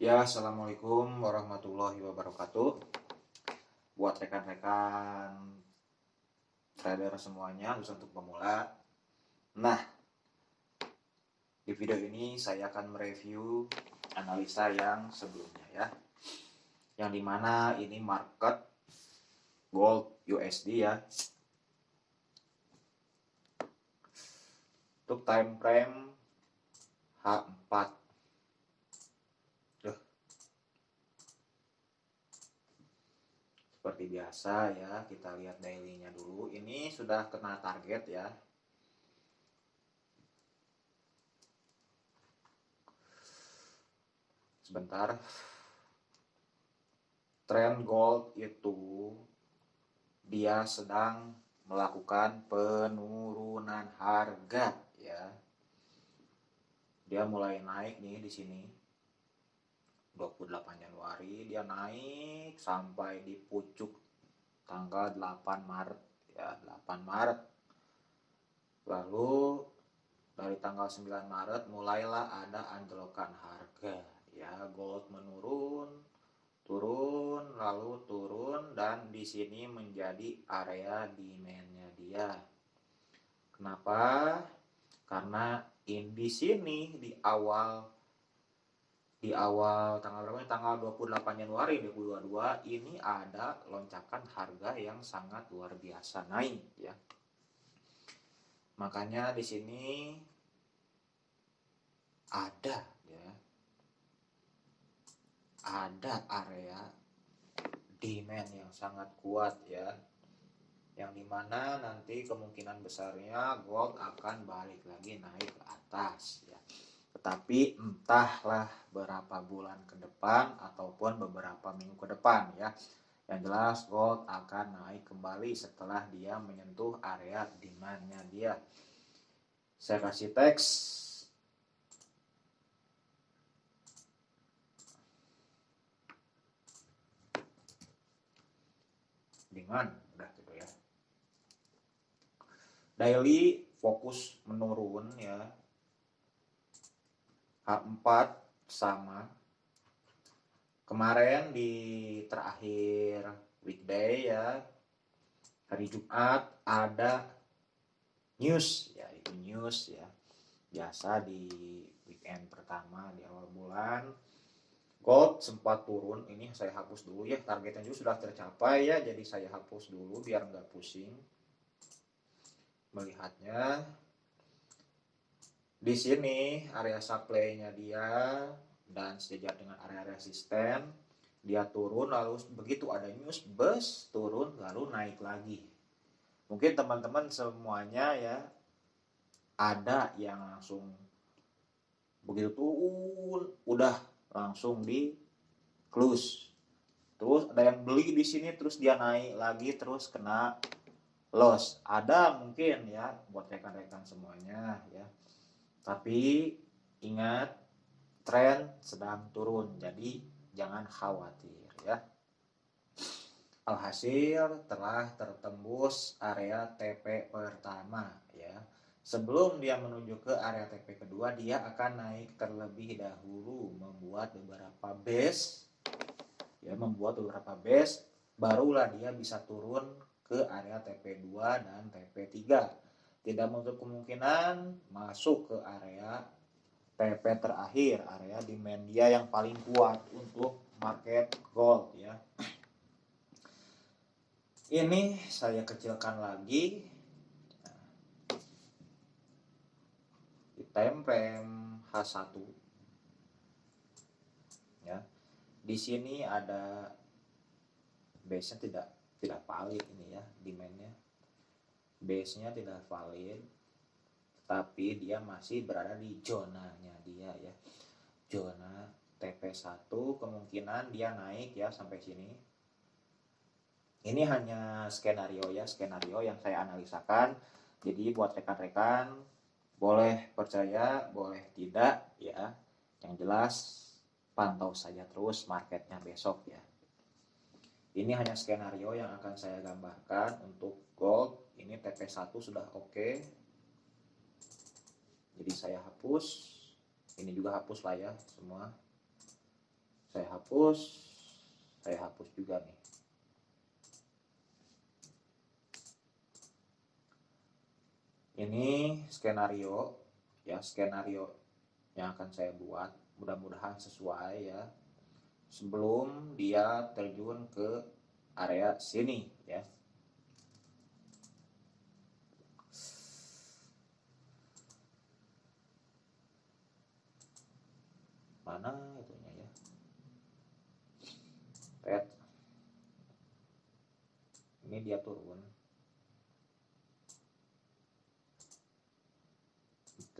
Ya, Assalamualaikum warahmatullahi wabarakatuh. Buat rekan-rekan trader semuanya, khusus untuk pemula. Nah, di video ini saya akan mereview analisa yang sebelumnya ya. Yang di mana ini market gold USD ya. Untuk time frame H4 seperti biasa ya kita lihat dailynya dulu. Ini sudah kena target ya. Sebentar. Trend gold itu dia sedang melakukan penurunan harga ya. Dia mulai naik nih di sini 28 Januari dia naik sampai di pucuk tanggal 8 Maret ya 8 Maret. Lalu dari tanggal 9 Maret mulailah ada anjlokan harga ya gold menurun turun lalu turun dan di sini menjadi area demandnya dia. Kenapa? Karena in di sini di awal di awal tanggal berapa tanggal 28 Januari 2022 ini ada loncakan harga yang sangat luar biasa naik ya. Makanya di sini ada ya. Ada area demand yang sangat kuat ya. Yang di mana nanti kemungkinan besarnya gold akan balik lagi naik ke atas ya tetapi entahlah berapa bulan ke depan ataupun beberapa minggu ke depan ya. Yang jelas gold akan naik kembali setelah dia menyentuh area demandnya dia. Saya kasih teks. Dengan udah gitu ya. Daily fokus menurun ya H4 sama. Kemarin di terakhir weekday ya hari Jumat ada news ya itu news ya. Biasa di weekend pertama di awal bulan gold sempat turun ini saya hapus dulu ya targetnya juga sudah tercapai ya jadi saya hapus dulu biar nggak pusing melihatnya di sini area supply-nya dia dan sejajar dengan area resisten, dia turun lalu begitu ada news bus turun lalu naik lagi. Mungkin teman-teman semuanya ya ada yang langsung begitu turun udah langsung di close. Terus ada yang beli di sini terus dia naik lagi terus kena loss. Ada mungkin ya buat rekan-rekan semuanya ya tapi ingat tren sedang turun, jadi jangan khawatir ya. Alhasil telah tertembus area TP pertama ya. Sebelum dia menuju ke area TP kedua, dia akan naik terlebih dahulu membuat beberapa base ya, membuat beberapa base barulah dia bisa turun ke area TP2 dan TP3 tidak menutup kemungkinan masuk ke area TP terakhir, area demand dia yang paling kuat untuk market gold ya. Ini saya kecilkan lagi di time frame H1 ya. Di sini ada base-nya tidak tidak valid ini ya demandnya base-nya tidak valid tapi dia masih berada di zonanya dia ya. Zona TP1 kemungkinan dia naik ya sampai sini. Ini hanya skenario ya skenario yang saya analisakan. Jadi buat rekan-rekan boleh percaya boleh tidak ya. Yang jelas pantau saja terus marketnya besok ya. Ini hanya skenario yang akan saya gambarkan untuk gold ini TP1 sudah oke. Okay. jadi saya hapus. Ini juga hapus lah ya semua. Saya hapus. Saya hapus juga nih. Ini skenario ya skenario yang akan saya buat. Mudah-mudahan sesuai ya. Sebelum dia terjun ke area sini ya mana itunya ya. Pet. Ini dia turun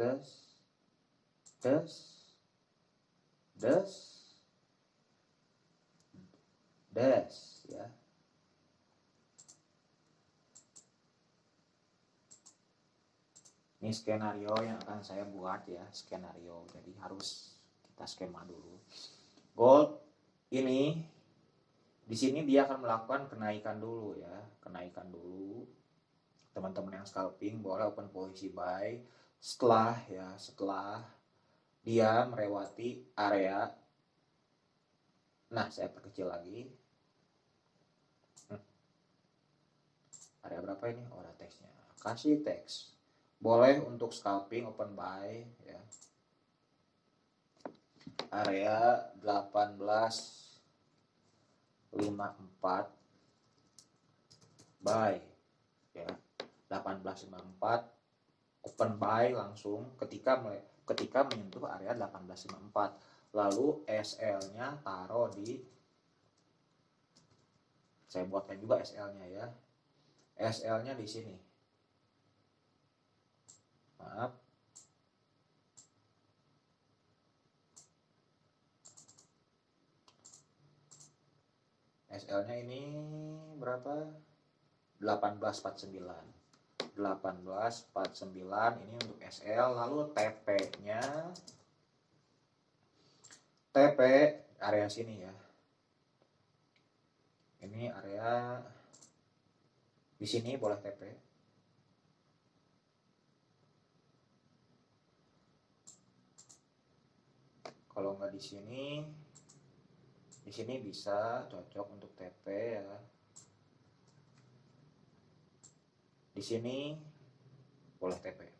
des. Des. Des. Des ya. Ini skenario yang akan saya buat ya skenario. Jadi harus kita skema dulu. Gold ini di sini dia akan melakukan kenaikan dulu ya kenaikan dulu. Teman-teman yang scalping boleh open posisi buy setelah ya setelah dia melewati area. Nah saya perkecil lagi. Hmm. area berapa ini? Oh ada teksnya. Kasih teks. Boleh untuk scalping open buy ya area 1854 buy. Ya 1854 open buy langsung ketika ketika menyentuh area 1854 lalu SL nya taruh di saya buatkan juga SL nya ya. SL nya di sini. Maaf SL nya ini berapa? 1849 1849 ini untuk SL lalu TP nya TP area sini ya. Ini area di sini boleh TP kalau nggak di sini di sini bisa cocok untuk TP ya. Di sini boleh TP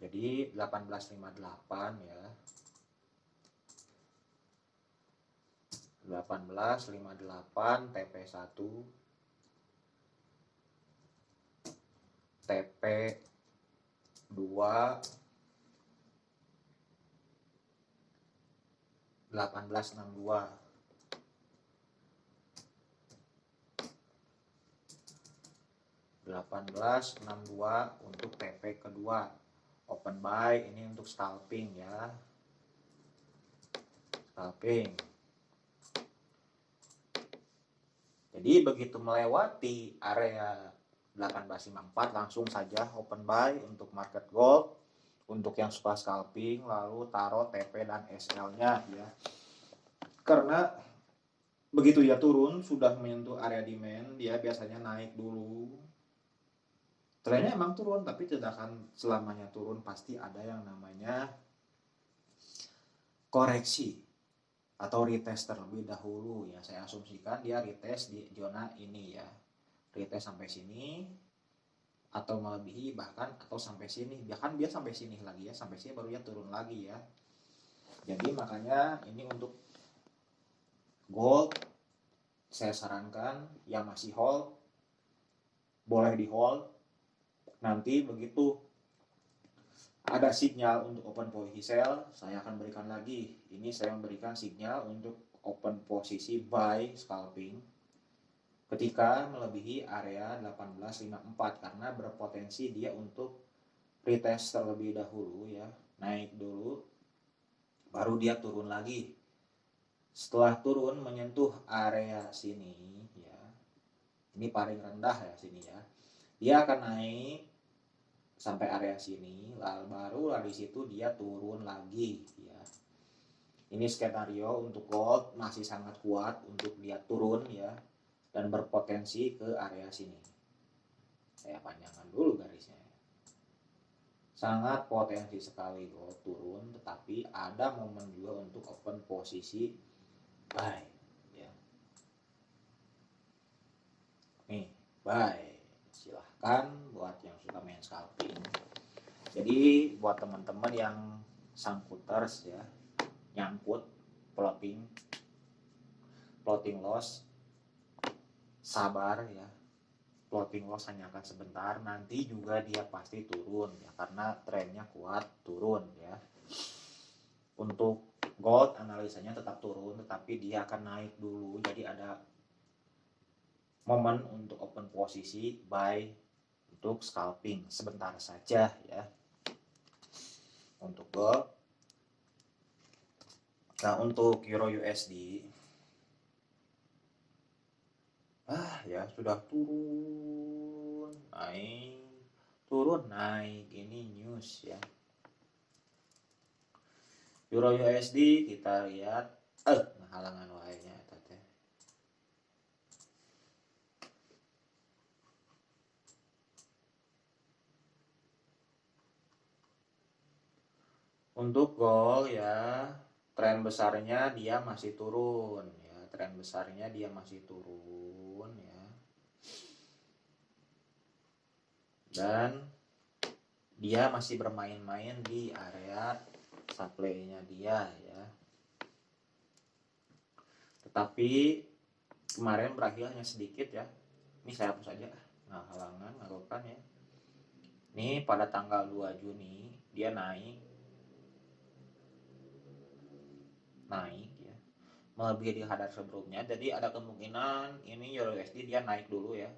jadi 1858 ya. 1858 TP 1 TP 2 1862 1862 untuk TP kedua. Open buy ini untuk scalping ya. Scalping. Jadi begitu melewati area 1854 langsung saja open buy untuk market gold untuk yang suka scalping lalu taruh TP dan SL nya ya. Karena begitu ya turun sudah menyentuh area demand dia biasanya naik dulu. Trennya emang turun tapi tidak akan selamanya turun. Pasti ada yang namanya koreksi atau retest terlebih dahulu ya. Saya asumsikan dia retest di zona ini ya. Retest sampai sini atau melebihi bahkan atau sampai sini. Bahkan dia sampai sini lagi ya sampai sini baru dia turun lagi ya. Jadi makanya ini untuk gold saya sarankan yang masih hold boleh di hold. Nanti begitu ada sinyal untuk open posisi sell saya akan berikan lagi. Ini saya memberikan sinyal untuk open posisi buy scalping ketika melebihi area 1854 karena berpotensi dia untuk retest terlebih dahulu ya naik dulu baru dia turun lagi. Setelah turun menyentuh area sini ya ini paling rendah ya sini ya dia akan naik sampai area sini lalu baru dari situ dia turun lagi ya. Ini skenario untuk gold masih sangat kuat untuk dia turun ya dan berpotensi ke area sini. Saya panjangkan dulu garisnya. sangat potensi sekali gold turun tetapi ada momen juga untuk open posisi buy ya nih buy silahkan buat yang suka main scalping jadi buat teman-teman yang sangkuters ya nyangkut plotting plotting loss sabar ya. Floating loss hanya akan sebentar nanti juga dia pasti turun ya karena trennya kuat turun ya. Untuk gold analisanya tetap turun tetapi dia akan naik dulu. Jadi ada momen untuk open posisi buy untuk scalping sebentar saja ya. Untuk gold. Nah untuk euro USD ah ya sudah turun naik. Turun naik. Ini news ya. Euro USD kita lihat. Eh halangan tete untuk gold ya tren besarnya dia masih turun ya tren besarnya dia masih turun dan dia masih bermain-main di area supply-nya dia ya. Tetapi kemarin berakhir hanya sedikit ya. Ini saya hapus aja nah halangan ngaruhkan ya. Ini pada tanggal 2 Juni dia naik. Naik. ya melebihi di hadar sebelumnya. Jadi ada kemungkinan ini Euro USD dia naik dulu ya.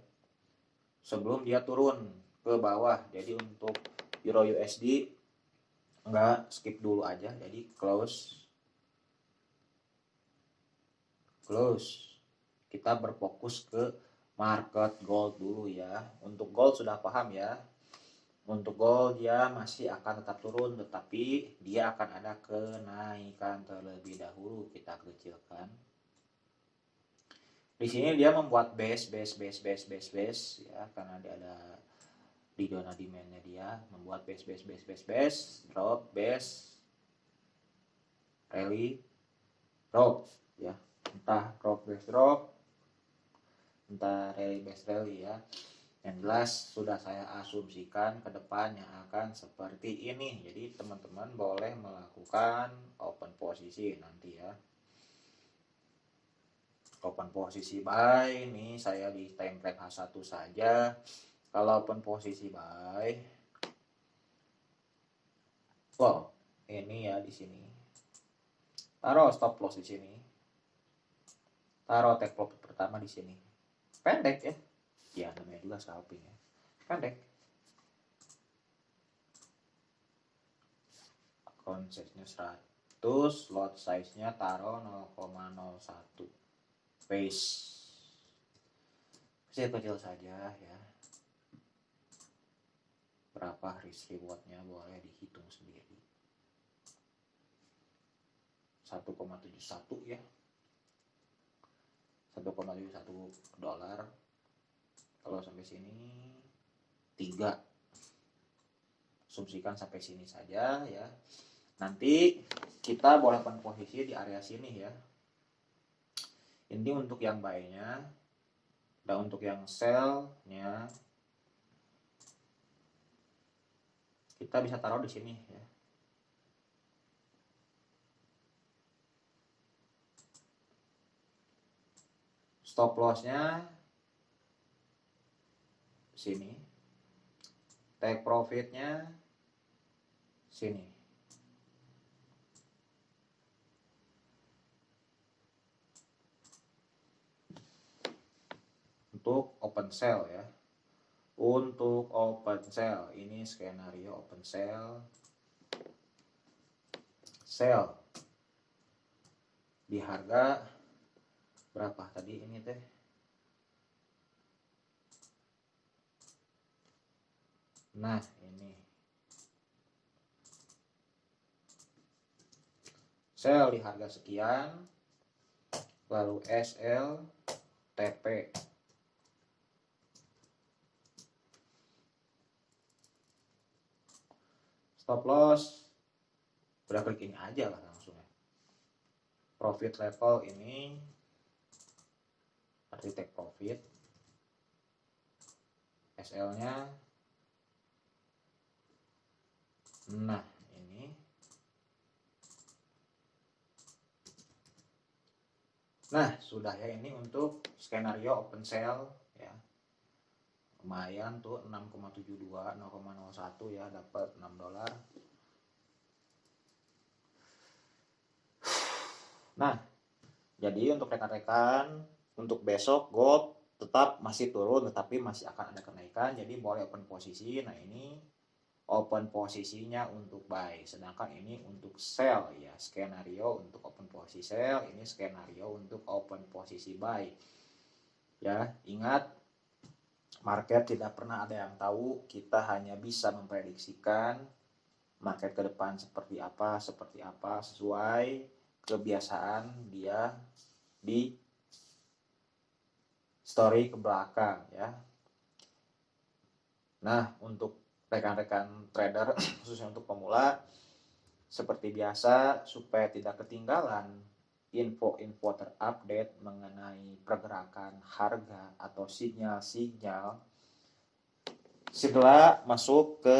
Sebelum dia turun ke bawah. Jadi untuk Euro USD enggak skip dulu aja. Jadi close. Close. Kita berfokus ke market gold dulu ya. Untuk gold sudah paham ya untuk gold dia masih akan tetap turun tetapi dia akan ada kenaikan terlebih dahulu. Kita kecilkan. Di sini dia membuat base base base base base base ya. Karena dia ada di zona demandnya dia. Membuat base base base base base drop base rally drop ya. Entah drop base drop. Entah rally base rally ya yang jelas sudah saya asumsikan ke depan yang akan seperti ini. Jadi teman-teman boleh melakukan open posisi nanti ya. Open posisi buy ini saya di frame H1 saja. Kalaupun posisi buy wow ini ya di sini. Taruh stop loss di sini. Taruh take profit pertama di sini. Pendek ya ya namanya juga scalping ya. Pendek. Konsepnya 100 lot size nya taruh 0,01 base. Kecil-kecil saja ya. Berapa risk rewardnya boleh dihitung sendiri. 1,71 ya. 1,71 dolar kalau sampai sini 3 asumsikan sampai sini saja ya. Nanti kita boleh posisi di area sini ya. Ini untuk yang buy nya dan untuk yang sell nya kita bisa taruh di sini ya. Stop lossnya sini. Take profitnya sini. Untuk open sell ya untuk open sell ini skenario open sell sell di harga berapa tadi ini teh nah ini. Sell di harga sekian lalu SL TP stop loss. Udah klik ini aja lah langsung. Profit level ini arti take profit. SL nya nah ini. Nah sudah ya ini untuk skenario open sale ya. Lumayan tuh 6,72 0,01 ya dapat 6 dolar. Nah jadi untuk rekan-rekan untuk besok gold tetap masih turun tetapi masih akan ada kenaikan jadi boleh open posisi. Nah ini open posisinya untuk buy. Sedangkan ini untuk sell ya. Skenario untuk open posisi sell ini skenario untuk open posisi buy. Ya ingat market tidak pernah ada yang tahu kita hanya bisa memprediksikan market ke depan seperti apa seperti apa sesuai kebiasaan dia di story ke belakang ya. Nah untuk rekan-rekan trader khususnya untuk pemula seperti biasa supaya tidak ketinggalan info-info terupdate mengenai pergerakan harga atau sinyal-sinyal segera masuk ke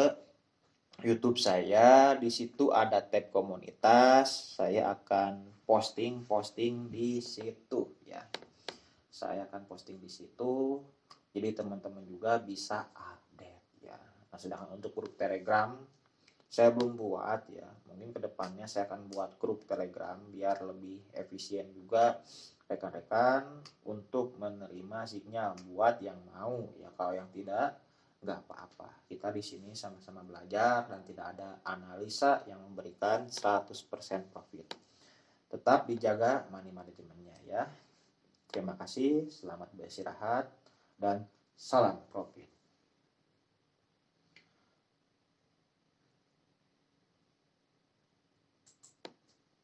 YouTube saya. Di situ ada tab komunitas saya akan posting-posting di situ ya. Saya akan posting di situ. Jadi teman-teman juga bisa nah sedangkan untuk grup telegram saya belum buat ya. Mungkin ke depannya saya akan buat grup telegram biar lebih efisien juga rekan-rekan untuk menerima sinyal buat yang mau. Ya kalau yang tidak nggak apa-apa. Kita di sini sama-sama belajar dan tidak ada analisa yang memberikan 100% profit. Tetap dijaga money manajemennya ya. Terima kasih selamat beristirahat dan salam profit